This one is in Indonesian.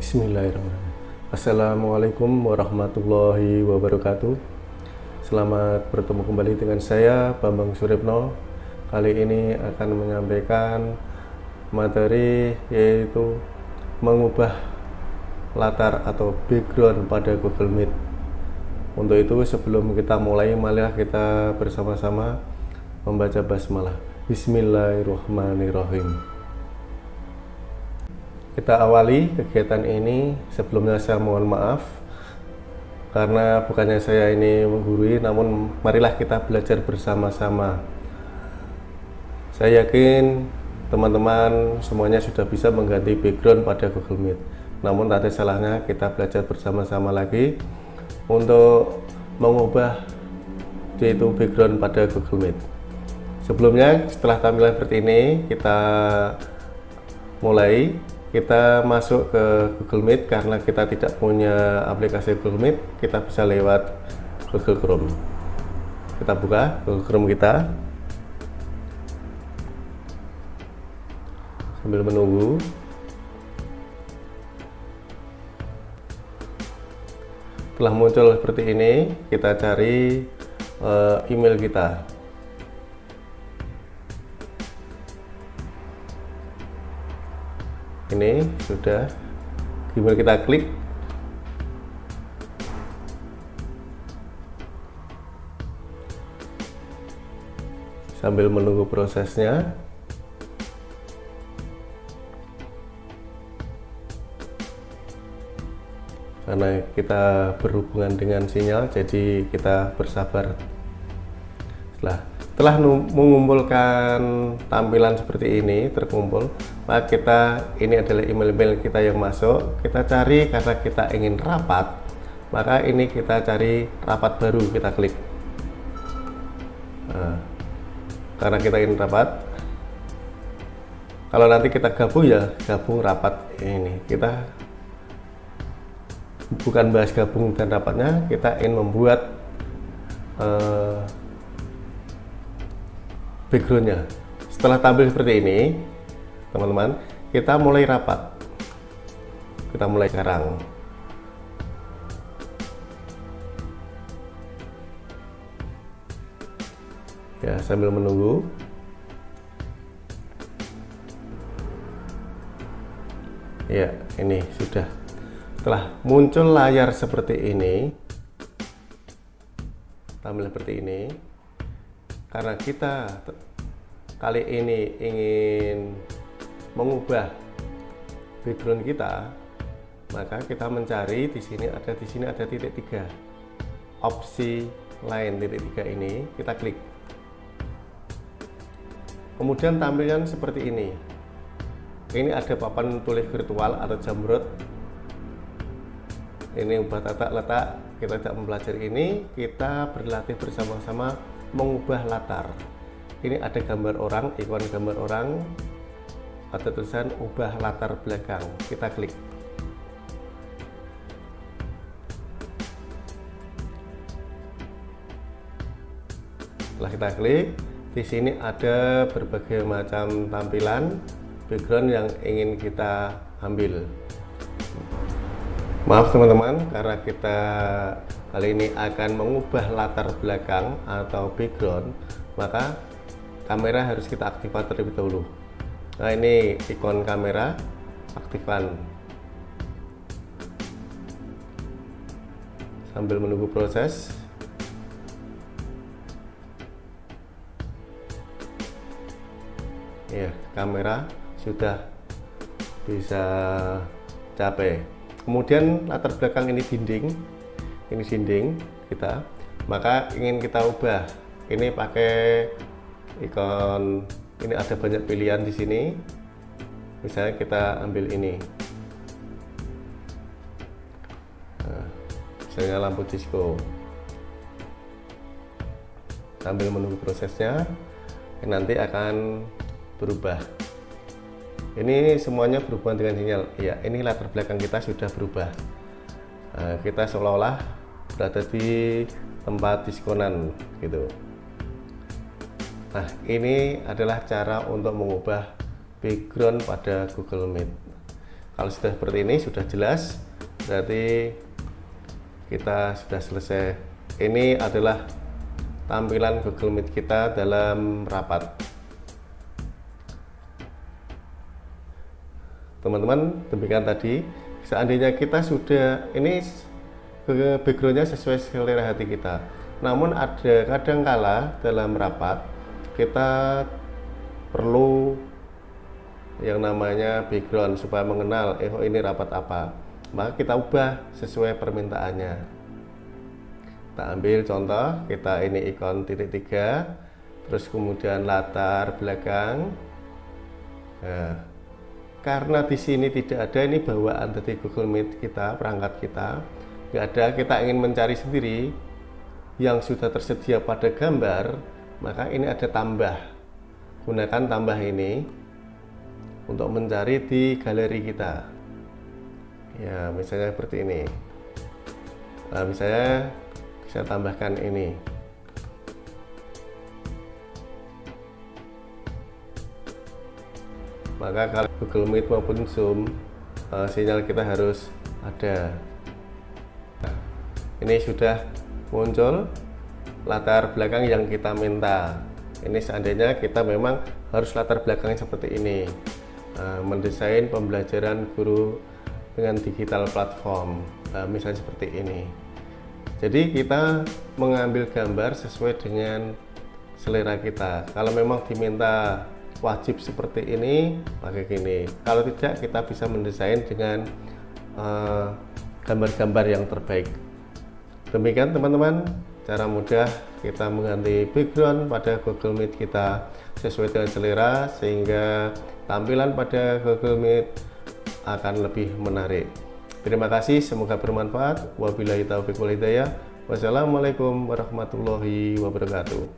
Bismillahirrahmanirrahim. Assalamualaikum warahmatullahi wabarakatuh. Selamat bertemu kembali dengan saya Bambang Suripno. Kali ini akan menyampaikan materi yaitu mengubah latar atau background pada Google Meet. Untuk itu sebelum kita mulai malah kita bersama-sama membaca basmalah. Bismillahirrahmanirrahim. Kita awali kegiatan ini. Sebelumnya saya mohon maaf karena bukannya saya ini menggurui, namun marilah kita belajar bersama-sama. Saya yakin teman-teman semuanya sudah bisa mengganti background pada Google Meet. Namun tak ada salahnya kita belajar bersama-sama lagi untuk mengubah yaitu background pada Google Meet. Sebelumnya setelah tampilan seperti ini kita mulai kita masuk ke Google Meet karena kita tidak punya aplikasi Google Meet kita bisa lewat Google Chrome. Kita buka Google Chrome kita. Sambil menunggu. Telah muncul seperti ini kita cari uh, email kita ini sudah. Gimana kita klik? Sambil menunggu prosesnya. Karena kita berhubungan dengan sinyal jadi kita bersabar. Setelah setelah mengumpulkan tampilan seperti ini terkumpul maka kita ini adalah email-email kita yang masuk kita cari karena kita ingin rapat maka ini kita cari rapat baru kita klik. Nah, karena kita ingin rapat kalau nanti kita gabung ya gabung rapat ini. Kita bukan bahas gabung dan rapatnya kita ingin membuat uh, backgroundnya. Setelah tampil seperti ini teman-teman kita mulai rapat. Kita mulai sekarang. Ya sambil menunggu. Ya ini sudah. Setelah muncul layar seperti ini tampil seperti ini karena kita kali ini ingin mengubah background kita maka kita mencari di sini ada di sini ada titik tiga. Opsi lain titik tiga ini kita klik. Kemudian tampilan seperti ini. Ini ada papan tulis virtual atau jamrut ini ubah tata letak kita tidak mempelajari ini kita berlatih bersama-sama mengubah latar. Ini ada gambar orang ikon gambar orang ada tulisan ubah latar belakang. Kita klik. Setelah kita klik di sini ada berbagai macam tampilan background yang ingin kita ambil maaf teman-teman karena kita kali ini akan mengubah latar belakang atau background maka kamera harus kita aktifkan terlebih dahulu. Nah ini ikon kamera aktifkan sambil menunggu proses. Ya kamera sudah bisa capai kemudian latar belakang ini dinding ini dinding kita maka ingin kita ubah. Ini pakai ikon ini ada banyak pilihan di sini. Misalnya kita ambil ini. Nah, misalnya lampu disco. Sambil menunggu prosesnya nanti akan berubah ini semuanya berhubungan dengan sinyal ya ini latar belakang kita sudah berubah. Nah, kita seolah-olah berada di tempat diskonan gitu. Nah ini adalah cara untuk mengubah background pada Google Meet. Kalau sudah seperti ini sudah jelas berarti kita sudah selesai. Ini adalah tampilan Google Meet kita dalam rapat teman-teman demikian tadi. Seandainya kita sudah ini backgroundnya sesuai selera hati kita. Namun ada kadang kala dalam rapat kita perlu yang namanya background supaya mengenal eh oh ini rapat apa? Maka kita ubah sesuai permintaannya. Kita ambil contoh kita ini ikon titik tiga terus kemudian latar belakang. Nah, karena di sini tidak ada ini bawaan. Dari Google Meet kita perangkat kita nggak ada. Kita ingin mencari sendiri yang sudah tersedia pada gambar maka ini ada tambah. Gunakan tambah ini untuk mencari di galeri kita. Ya misalnya seperti ini. Nah misalnya bisa tambahkan ini. Maka kalau Google Meet maupun Zoom uh, sinyal kita harus ada. Nah, ini sudah muncul latar belakang yang kita minta. Ini seandainya kita memang harus latar belakang seperti ini. Uh, mendesain pembelajaran guru dengan digital platform uh, misalnya seperti ini. Jadi kita mengambil gambar sesuai dengan selera kita. Kalau memang diminta wajib seperti ini pakai gini. Kalau tidak kita bisa mendesain dengan eh, gambar-gambar uh, yang terbaik. Demikian teman-teman. Cara mudah kita mengganti background pada Google Meet kita sesuai dengan selera sehingga tampilan pada Google Meet akan lebih menarik. Terima kasih semoga bermanfaat. Wabillahi taufiq walhidayah wassalamualaikum warahmatullahi wabarakatuh